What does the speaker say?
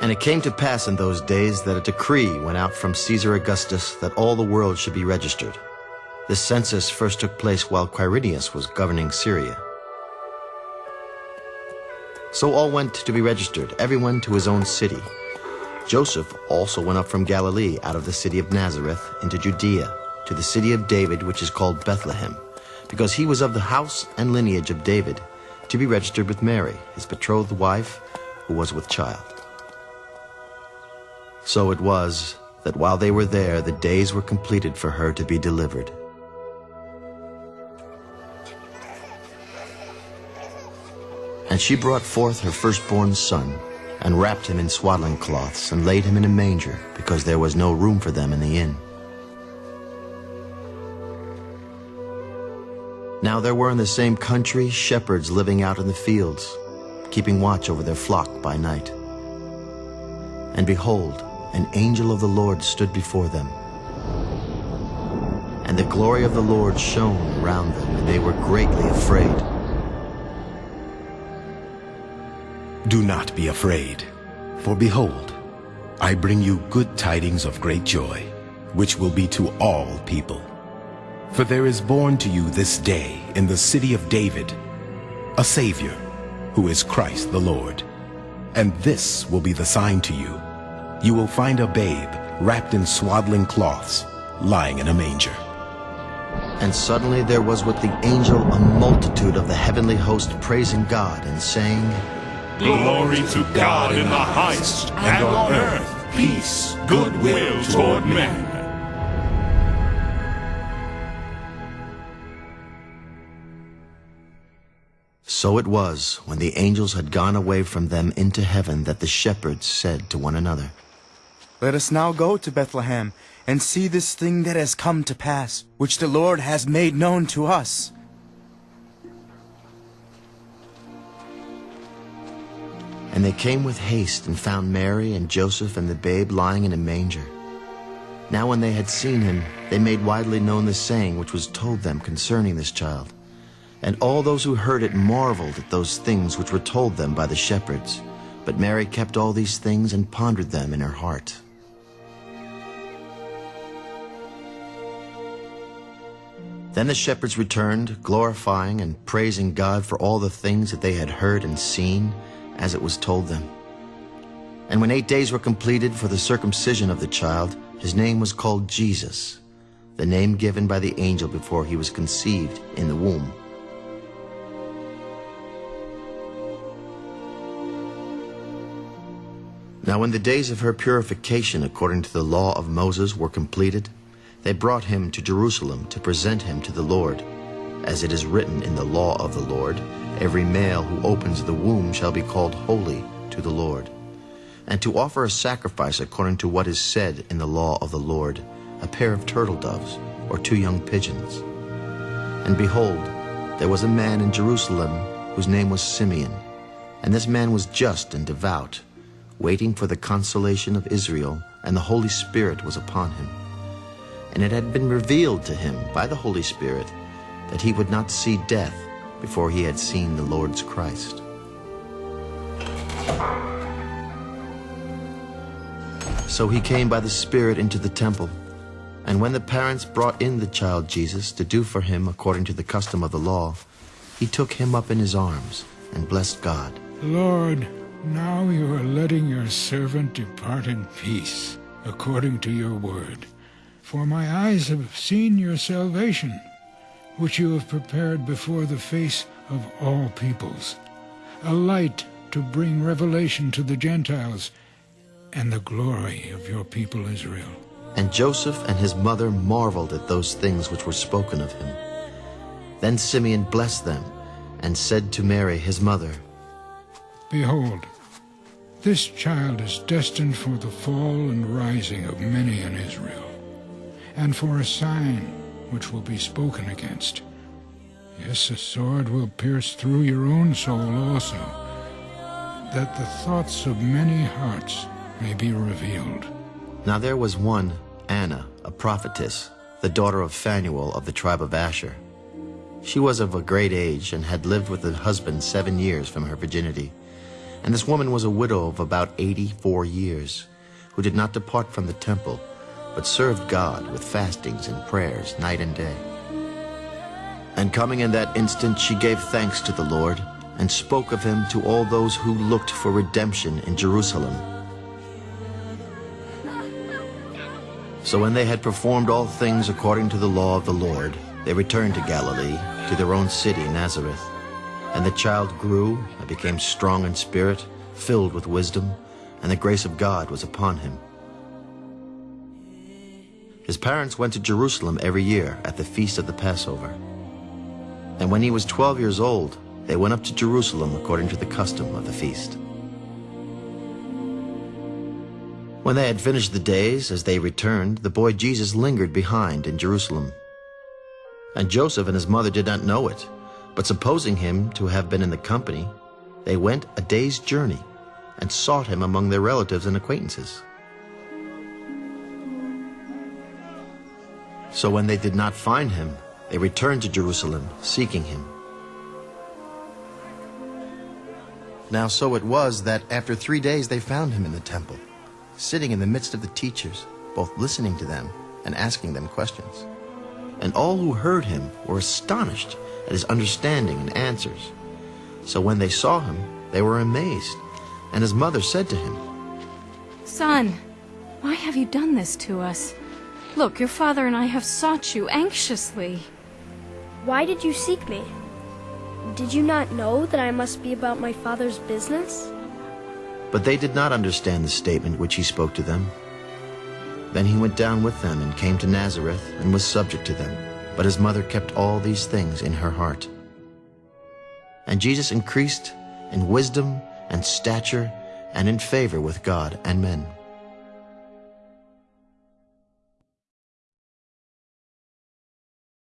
And it came to pass in those days that a decree went out from Caesar Augustus that all the world should be registered. This census first took place while Quirinius was governing Syria. So all went to be registered, everyone to his own city. Joseph also went up from Galilee out of the city of Nazareth into Judea, to the city of David, which is called Bethlehem, because he was of the house and lineage of David, to be registered with Mary, his betrothed wife, who was with child. So it was that while they were there, the days were completed for her to be delivered. And she brought forth her firstborn son, and wrapped him in swaddling cloths, and laid him in a manger, because there was no room for them in the inn. Now there were in the same country shepherds living out in the fields, keeping watch over their flock by night. And behold, an angel of the Lord stood before them. And the glory of the Lord shone around them, and they were greatly afraid. Do not be afraid, for behold, I bring you good tidings of great joy, which will be to all people. For there is born to you this day in the city of David a Savior, who is Christ the Lord. And this will be the sign to you. You will find a babe wrapped in swaddling cloths, lying in a manger. And suddenly there was with the angel a multitude of the heavenly host praising God and saying, Glory to God in the highest, and on earth peace, goodwill toward men. So it was, when the angels had gone away from them into heaven, that the shepherds said to one another, Let us now go to Bethlehem, and see this thing that has come to pass, which the Lord has made known to us. And they came with haste and found Mary and Joseph and the babe lying in a manger. Now when they had seen him, they made widely known the saying which was told them concerning this child. And all those who heard it marveled at those things which were told them by the shepherds. But Mary kept all these things and pondered them in her heart. Then the shepherds returned, glorifying and praising God for all the things that they had heard and seen, as it was told them. And when eight days were completed for the circumcision of the child, his name was called Jesus, the name given by the angel before he was conceived in the womb. Now when the days of her purification according to the law of Moses were completed, they brought him to Jerusalem to present him to the Lord. As it is written in the law of the Lord, every male who opens the womb shall be called holy to the Lord. And to offer a sacrifice according to what is said in the law of the Lord, a pair of turtle doves or two young pigeons. And behold, there was a man in Jerusalem whose name was Simeon. And this man was just and devout, waiting for the consolation of Israel, and the Holy Spirit was upon him. And it had been revealed to him by the Holy Spirit that he would not see death before he had seen the Lord's Christ. So he came by the Spirit into the temple. And when the parents brought in the child Jesus to do for him according to the custom of the law, he took him up in his arms and blessed God. Lord, now you are letting your servant depart in peace, according to your word. For my eyes have seen your salvation, which you have prepared before the face of all peoples, a light to bring revelation to the Gentiles, and the glory of your people Israel. And Joseph and his mother marveled at those things which were spoken of him. Then Simeon blessed them, and said to Mary his mother, Behold, this child is destined for the fall and rising of many in Israel, and for a sign which will be spoken against. Yes, a sword will pierce through your own soul also, that the thoughts of many hearts may be revealed. Now there was one, Anna, a prophetess, the daughter of Phanuel of the tribe of Asher. She was of a great age and had lived with a husband seven years from her virginity. And this woman was a widow of about 84 years, who did not depart from the temple, but served God with fastings and prayers night and day. And coming in that instant, she gave thanks to the Lord, and spoke of him to all those who looked for redemption in Jerusalem. So when they had performed all things according to the law of the Lord, they returned to Galilee, to their own city, Nazareth. And the child grew and became strong in spirit, filled with wisdom, and the grace of God was upon him. His parents went to Jerusalem every year at the feast of the Passover. And when he was twelve years old, they went up to Jerusalem according to the custom of the feast. When they had finished the days, as they returned, the boy Jesus lingered behind in Jerusalem. And Joseph and his mother did not know it, but supposing him to have been in the company, they went a day's journey and sought him among their relatives and acquaintances. So when they did not find him, they returned to Jerusalem, seeking him. Now so it was that after three days they found him in the temple, sitting in the midst of the teachers, both listening to them and asking them questions. And all who heard him were astonished at his understanding and answers. So when they saw him, they were amazed. And his mother said to him, Son, why have you done this to us? Look, your father and I have sought you anxiously. Why did you seek me? Did you not know that I must be about my father's business? But they did not understand the statement which he spoke to them. Then he went down with them and came to Nazareth and was subject to them. But his mother kept all these things in her heart. And Jesus increased in wisdom and stature and in favor with God and men.